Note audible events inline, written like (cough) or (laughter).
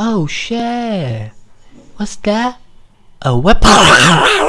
Oh shit! What's that? A weapon? (laughs)